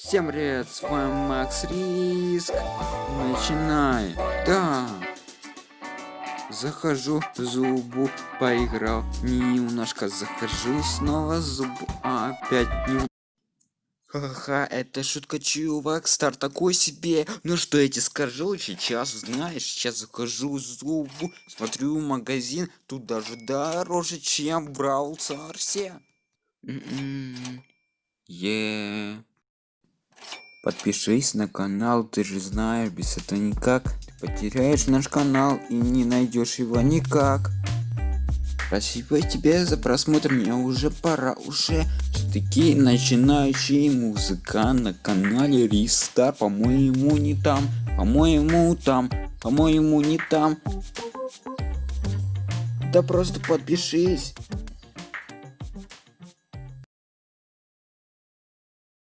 Всем привет, с вами Макс Риск. Начинай. Да. Захожу, зубу поиграл. Немножко захожу, снова зубу. А опять не Ха-ха, это шутка, чувак, стар такой себе. Ну что я тебе скажу сейчас, знаешь, сейчас захожу зубу, смотрю магазин, тут даже дороже, чем брал Царсе. Е. Подпишись на канал, ты же знаешь, без этого никак. Ты потеряешь наш канал и не найдешь его никак. Спасибо тебе за просмотр, мне уже пора, уже таки начинающий музыкант на канале Риста, по-моему не там, по-моему там, по-моему не там. Да просто подпишись.